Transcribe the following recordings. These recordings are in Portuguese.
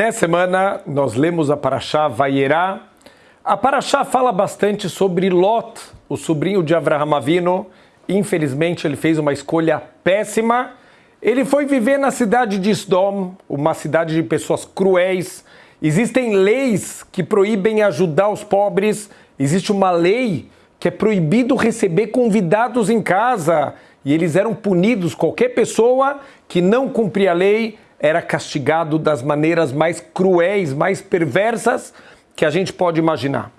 Nessa semana, nós lemos a Paraxá Vayerá. A Paraxá fala bastante sobre Lot, o sobrinho de Avraham Avino. Infelizmente, ele fez uma escolha péssima. Ele foi viver na cidade de Sdom, uma cidade de pessoas cruéis. Existem leis que proíbem ajudar os pobres. Existe uma lei que é proibido receber convidados em casa. E eles eram punidos. Qualquer pessoa que não cumpria a lei era castigado das maneiras mais cruéis, mais perversas que a gente pode imaginar.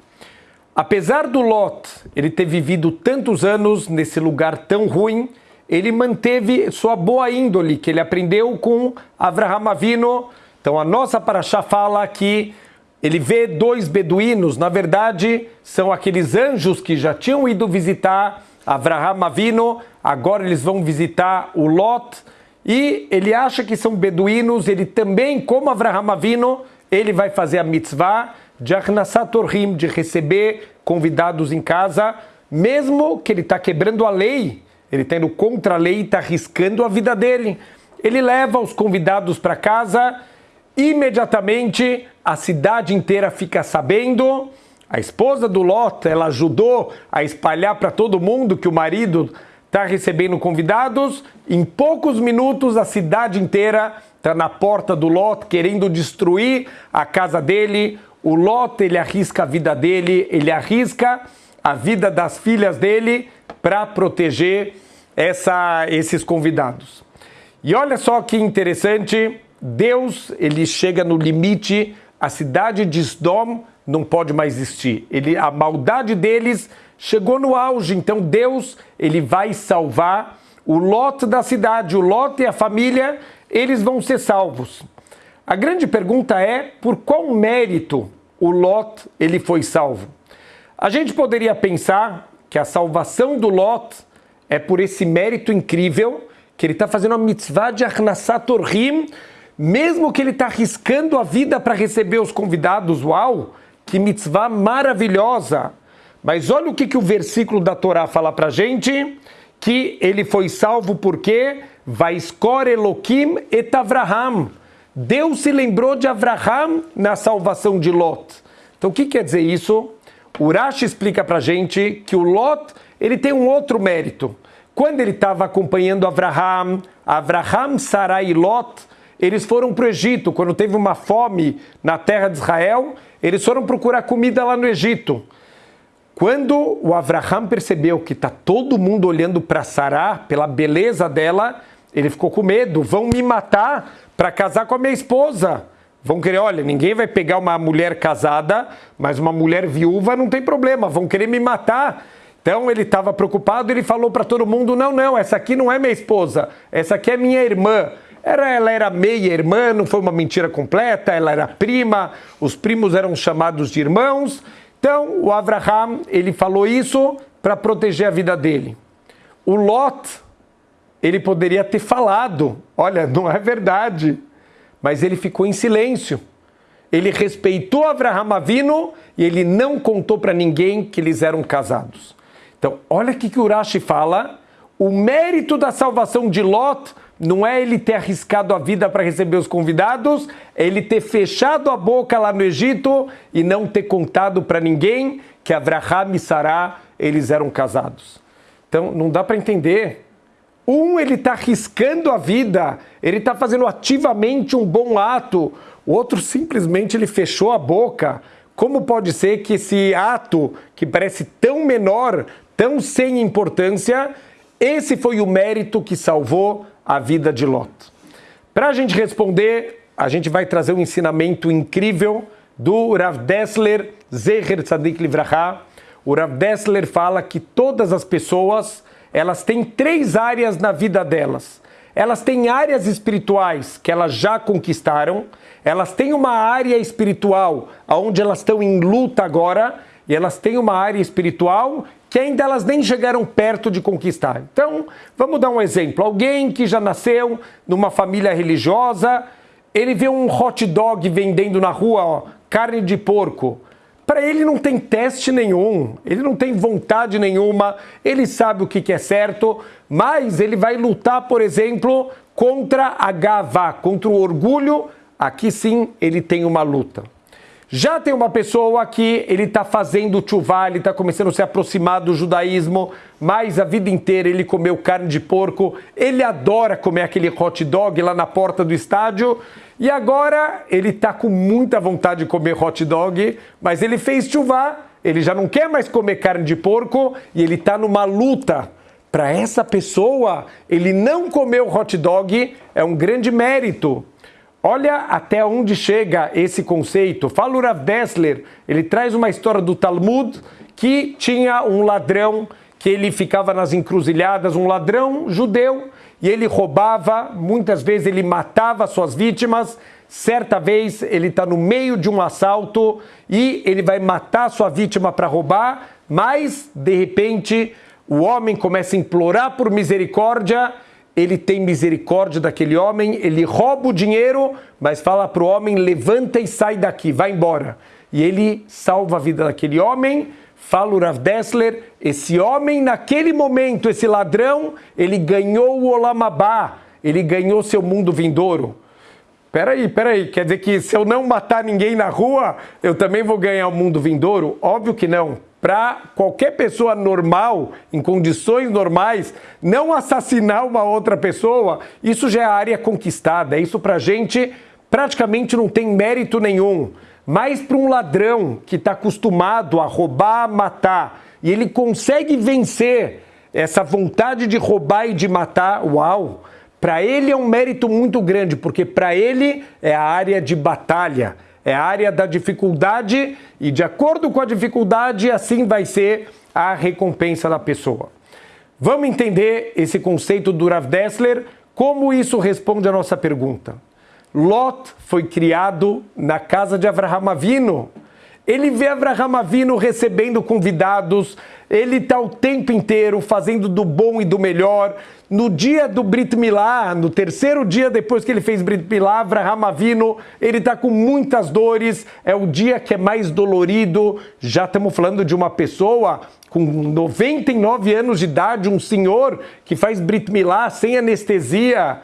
Apesar do Lot ele ter vivido tantos anos nesse lugar tão ruim, ele manteve sua boa índole que ele aprendeu com Avraham Avino. Então a nossa paraxá fala que ele vê dois beduínos, na verdade são aqueles anjos que já tinham ido visitar Avraham Avino, agora eles vão visitar o Lot e ele acha que são beduínos, ele também, como Avraham Avino, ele vai fazer a mitzvah de Arnasat Orhim, de receber convidados em casa, mesmo que ele está quebrando a lei, ele está indo contra a lei e está arriscando a vida dele. Ele leva os convidados para casa, imediatamente a cidade inteira fica sabendo. A esposa do Lot, ela ajudou a espalhar para todo mundo que o marido está recebendo convidados. Em poucos minutos, a cidade inteira está na porta do Lot, querendo destruir a casa dele. O Lot, ele arrisca a vida dele, ele arrisca a vida das filhas dele para proteger essa, esses convidados. E olha só que interessante, Deus, ele chega no limite, a cidade de Sdom não pode mais existir. Ele, a maldade deles chegou no auge, então Deus ele vai salvar o lote da cidade, o lote e a família, eles vão ser salvos. A grande pergunta é por qual mérito o Lot ele foi salvo? A gente poderia pensar que a salvação do Lot é por esse mérito incrível que ele está fazendo a mitzvah de Arnasat Orhim, mesmo que ele está arriscando a vida para receber os convidados. Uau! Que mitzvah maravilhosa! Mas olha o que, que o versículo da Torá fala para gente, que ele foi salvo porque Vaiskor Elohim et Avraham. Deus se lembrou de Avraham na salvação de Lot. Então o que quer dizer isso? Urash explica para gente que o Lot ele tem um outro mérito. Quando ele estava acompanhando Avraham, Avraham, Sarai e Lot, eles foram para o Egito. Quando teve uma fome na terra de Israel, eles foram procurar comida lá no Egito. Quando o Avraham percebeu que está todo mundo olhando para Sará, pela beleza dela, ele ficou com medo. Vão me matar para casar com a minha esposa. Vão querer, olha, ninguém vai pegar uma mulher casada, mas uma mulher viúva não tem problema, vão querer me matar. Então ele estava preocupado, ele falou para todo mundo: não, não, essa aqui não é minha esposa, essa aqui é minha irmã. Era, ela era meia irmã, não foi uma mentira completa, ela era prima, os primos eram chamados de irmãos, então, o Abraham, ele falou isso para proteger a vida dele. O Lot, ele poderia ter falado, olha, não é verdade, mas ele ficou em silêncio. Ele respeitou Abraham Avino e ele não contou para ninguém que eles eram casados. Então, olha o que o Urashi fala, o mérito da salvação de Lot não é ele ter arriscado a vida para receber os convidados, é ele ter fechado a boca lá no Egito e não ter contado para ninguém que Abraham e Sará eles eram casados. Então não dá para entender. Um ele está arriscando a vida, ele está fazendo ativamente um bom ato. O outro simplesmente ele fechou a boca. Como pode ser que esse ato que parece tão menor, tão sem importância, esse foi o mérito que salvou a vida de Lot. Para a gente responder, a gente vai trazer um ensinamento incrível do Rav Dessler, Zeher Tzadik Livraha. O Rav Dessler fala que todas as pessoas, elas têm três áreas na vida delas. Elas têm áreas espirituais que elas já conquistaram, elas têm uma área espiritual onde elas estão em luta agora, e elas têm uma área espiritual que ainda elas nem chegaram perto de conquistar. Então, vamos dar um exemplo. Alguém que já nasceu numa família religiosa, ele vê um hot dog vendendo na rua, ó, carne de porco. Para ele não tem teste nenhum, ele não tem vontade nenhuma, ele sabe o que é certo, mas ele vai lutar, por exemplo, contra a gavá, contra o orgulho aqui sim ele tem uma luta. Já tem uma pessoa que ele está fazendo chuvá, ele está começando a se aproximar do judaísmo, mas a vida inteira ele comeu carne de porco, ele adora comer aquele hot dog lá na porta do estádio, e agora ele está com muita vontade de comer hot dog, mas ele fez chuvá, ele já não quer mais comer carne de porco e ele está numa luta. Para essa pessoa, ele não comer o hot dog é um grande mérito. Olha até onde chega esse conceito. Rav Dessler, ele traz uma história do Talmud que tinha um ladrão que ele ficava nas encruzilhadas, um ladrão judeu, e ele roubava, muitas vezes ele matava suas vítimas. Certa vez ele está no meio de um assalto e ele vai matar sua vítima para roubar, mas de repente o homem começa a implorar por misericórdia ele tem misericórdia daquele homem, ele rouba o dinheiro, mas fala para o homem: levanta e sai daqui, vai embora. E ele salva a vida daquele homem. Fala o Rav Dessler, esse homem, naquele momento, esse ladrão, ele ganhou o Olamabá, ele ganhou seu mundo vindouro. Peraí, peraí, quer dizer que se eu não matar ninguém na rua, eu também vou ganhar o mundo vindouro? Óbvio que não para qualquer pessoa normal, em condições normais, não assassinar uma outra pessoa, isso já é área conquistada. Isso para a gente praticamente não tem mérito nenhum. Mas para um ladrão que está acostumado a roubar, matar, e ele consegue vencer essa vontade de roubar e de matar, uau! Para ele é um mérito muito grande, porque para ele é a área de batalha é a área da dificuldade e de acordo com a dificuldade, assim vai ser a recompensa da pessoa. Vamos entender esse conceito do Rav Dessler, como isso responde à nossa pergunta. Lot foi criado na casa de Avraham Avino. Ele vê Avraham Avino recebendo convidados, ele está o tempo inteiro fazendo do bom e do melhor. No dia do Brit Milá, no terceiro dia depois que ele fez Brit Milá, Avraham Avino, ele está com muitas dores, é o dia que é mais dolorido. Já estamos falando de uma pessoa com 99 anos de idade, um senhor que faz Brit Milá sem anestesia.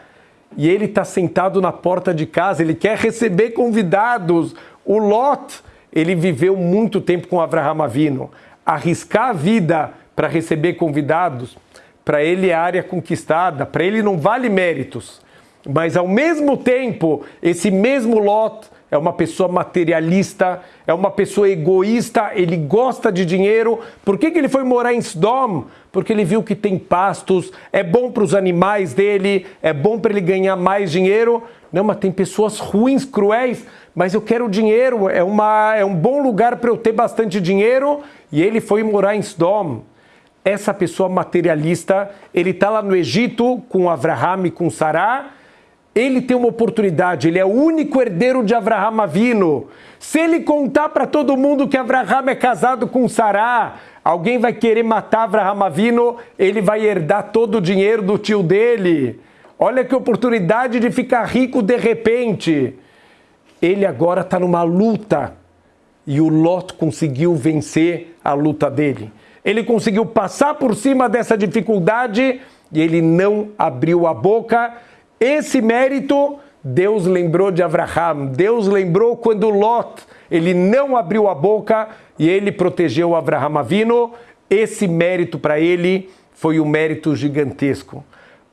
E ele está sentado na porta de casa, ele quer receber convidados. O Lot, ele viveu muito tempo com Avraham Avino. Arriscar a vida para receber convidados, para ele é área conquistada, para ele não vale méritos. Mas ao mesmo tempo, esse mesmo Lot é uma pessoa materialista, é uma pessoa egoísta, ele gosta de dinheiro. Por que, que ele foi morar em Sodom? Porque ele viu que tem pastos, é bom para os animais dele, é bom para ele ganhar mais dinheiro. Não, mas tem pessoas ruins, cruéis, mas eu quero dinheiro, é, uma, é um bom lugar para eu ter bastante dinheiro. E ele foi morar em Sodom. Essa pessoa materialista, ele está lá no Egito com Avraham e com Sará, ele tem uma oportunidade, ele é o único herdeiro de Avraham Avino. Se ele contar para todo mundo que Avraham é casado com Sará, alguém vai querer matar Avraham Avino, ele vai herdar todo o dinheiro do tio dele. Olha que oportunidade de ficar rico de repente. Ele agora está numa luta e o Lot conseguiu vencer a luta dele. Ele conseguiu passar por cima dessa dificuldade e ele não abriu a boca esse mérito Deus lembrou de Abraham, Deus lembrou quando Lot, ele não abriu a boca e ele protegeu Abraham Avino. Esse mérito para ele foi um mérito gigantesco.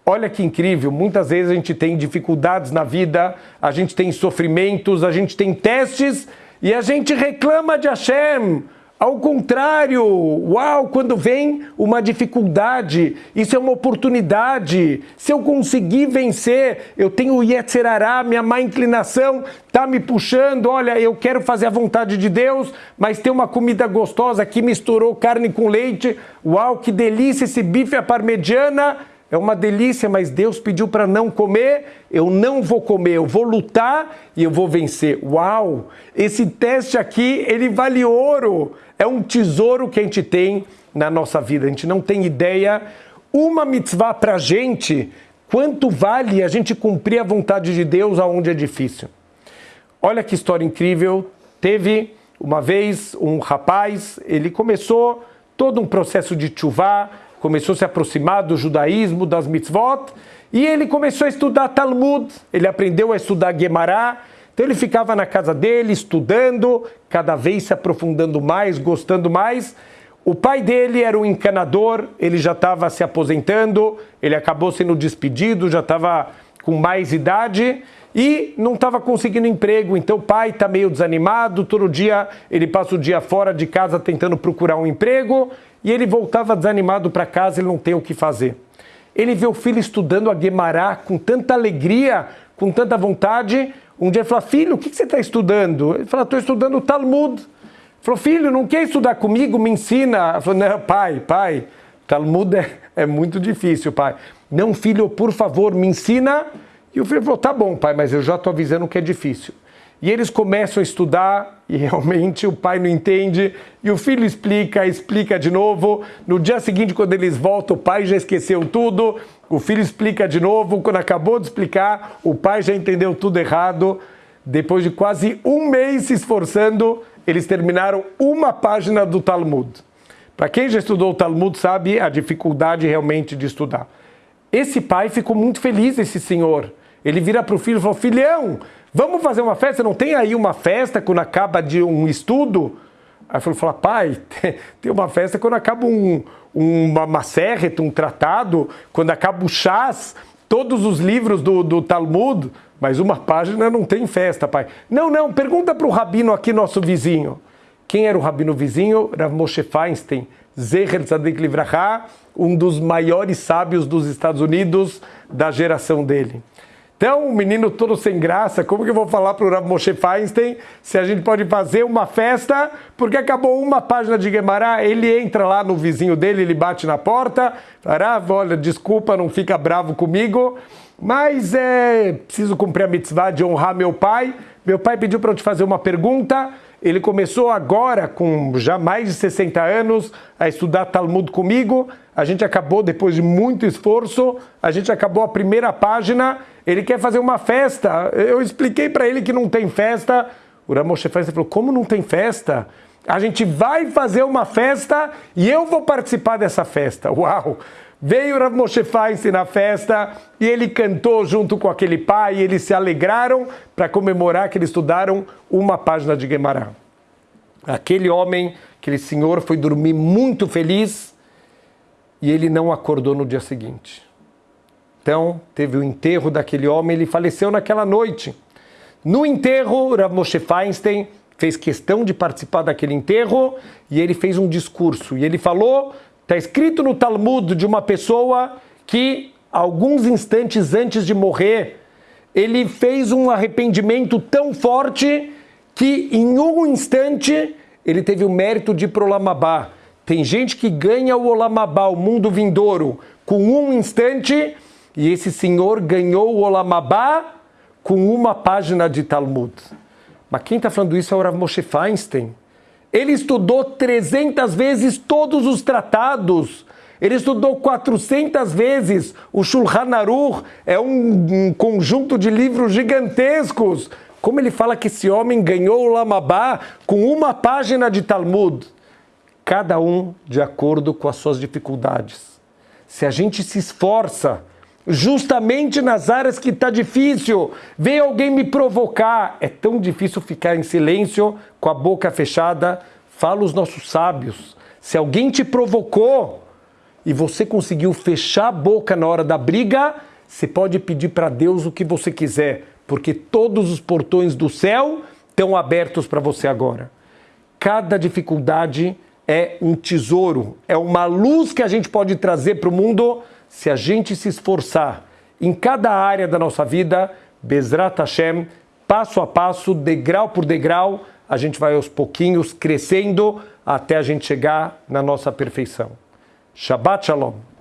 Olha que incrível, muitas vezes a gente tem dificuldades na vida, a gente tem sofrimentos, a gente tem testes e a gente reclama de Hashem. Ao contrário, uau, quando vem uma dificuldade, isso é uma oportunidade. Se eu conseguir vencer, eu tenho Yetzerará, minha má inclinação está me puxando. Olha, eu quero fazer a vontade de Deus, mas tem uma comida gostosa que misturou carne com leite. Uau, que delícia esse bife à parmegiana é uma delícia, mas Deus pediu para não comer, eu não vou comer, eu vou lutar e eu vou vencer. Uau! Esse teste aqui, ele vale ouro. É um tesouro que a gente tem na nossa vida. A gente não tem ideia. Uma mitzvah para a gente, quanto vale a gente cumprir a vontade de Deus aonde é difícil. Olha que história incrível. Teve uma vez um rapaz, ele começou todo um processo de chuvá, começou a se aproximar do judaísmo, das mitzvot, e ele começou a estudar Talmud, ele aprendeu a estudar Gemara, Então ele ficava na casa dele, estudando, cada vez se aprofundando mais, gostando mais. O pai dele era um encanador, ele já estava se aposentando, ele acabou sendo despedido, já estava com mais idade e não estava conseguindo emprego. Então o pai está meio desanimado, todo dia ele passa o dia fora de casa tentando procurar um emprego e ele voltava desanimado para casa, ele não tem o que fazer. Ele vê o filho estudando a Guemará com tanta alegria, com tanta vontade. Um dia ele fala, filho, o que você está estudando? Ele fala, estou estudando o Talmud. Ele falou, filho, não quer estudar comigo? Me ensina. Ele falou, não, pai, pai, Talmud é, é muito difícil, pai. Não, filho, por favor, me ensina. E o filho falou, tá bom, pai, mas eu já estou avisando que é difícil. E eles começam a estudar e realmente o pai não entende e o filho explica, explica de novo. No dia seguinte, quando eles voltam, o pai já esqueceu tudo. O filho explica de novo. Quando acabou de explicar, o pai já entendeu tudo errado. Depois de quase um mês se esforçando, eles terminaram uma página do Talmud. Para quem já estudou o Talmud sabe a dificuldade realmente de estudar. Esse pai ficou muito feliz, esse senhor. Ele vira para o filho e falou: Filhão, Vamos fazer uma festa? Não tem aí uma festa quando acaba de um estudo? Aí ele falou, pai, tem uma festa quando acaba um, uma macérreta, um tratado, quando acaba o chás, todos os livros do, do Talmud, mas uma página não tem festa, pai. Não, não, pergunta para o rabino aqui, nosso vizinho. Quem era o rabino vizinho? Rav Moshe Feinstein, Zecher Tzadik Livraha, um dos maiores sábios dos Estados Unidos da geração dele. Então, o menino todo sem graça, como que eu vou falar para o Rav Moshe Feinstein se a gente pode fazer uma festa porque acabou uma página de Guemará, ele entra lá no vizinho dele, ele bate na porta, fala, ah, olha, desculpa, não fica bravo comigo, mas é preciso cumprir a mitzvah de honrar meu pai. Meu pai pediu para eu te fazer uma pergunta, ele começou agora, com já mais de 60 anos, a estudar Talmud comigo. A gente acabou, depois de muito esforço, a gente acabou a primeira página. Ele quer fazer uma festa. Eu expliquei para ele que não tem festa. O Ramoshe falou: Como não tem festa? A gente vai fazer uma festa e eu vou participar dessa festa. Uau! Veio Rav Moshe Feinstein na festa e ele cantou junto com aquele pai, e eles se alegraram para comemorar que eles estudaram uma página de Gemara. Aquele homem, aquele senhor foi dormir muito feliz e ele não acordou no dia seguinte. Então, teve o enterro daquele homem, ele faleceu naquela noite. No enterro, Rav Moshe Feinstein fez questão de participar daquele enterro e ele fez um discurso. E ele falou Está escrito no Talmud de uma pessoa que, alguns instantes antes de morrer, ele fez um arrependimento tão forte que, em um instante, ele teve o mérito de ir para o Olamabá. Tem gente que ganha o Olamabá, o mundo vindouro, com um instante, e esse senhor ganhou o Olamabá com uma página de Talmud. Mas quem está falando isso é o Rav Moshe Feinstein. Ele estudou 300 vezes todos os tratados. Ele estudou 400 vezes o Shulchan Aruch, é um, um conjunto de livros gigantescos. Como ele fala que esse homem ganhou o Lamabá com uma página de Talmud? Cada um de acordo com as suas dificuldades. Se a gente se esforça, justamente nas áreas que está difícil. Vem alguém me provocar. É tão difícil ficar em silêncio, com a boca fechada. Fala os nossos sábios. Se alguém te provocou e você conseguiu fechar a boca na hora da briga, você pode pedir para Deus o que você quiser, porque todos os portões do céu estão abertos para você agora. Cada dificuldade é um tesouro, é uma luz que a gente pode trazer para o mundo se a gente se esforçar em cada área da nossa vida, Bezrat Hashem, passo a passo, degrau por degrau, a gente vai aos pouquinhos crescendo até a gente chegar na nossa perfeição. Shabbat Shalom.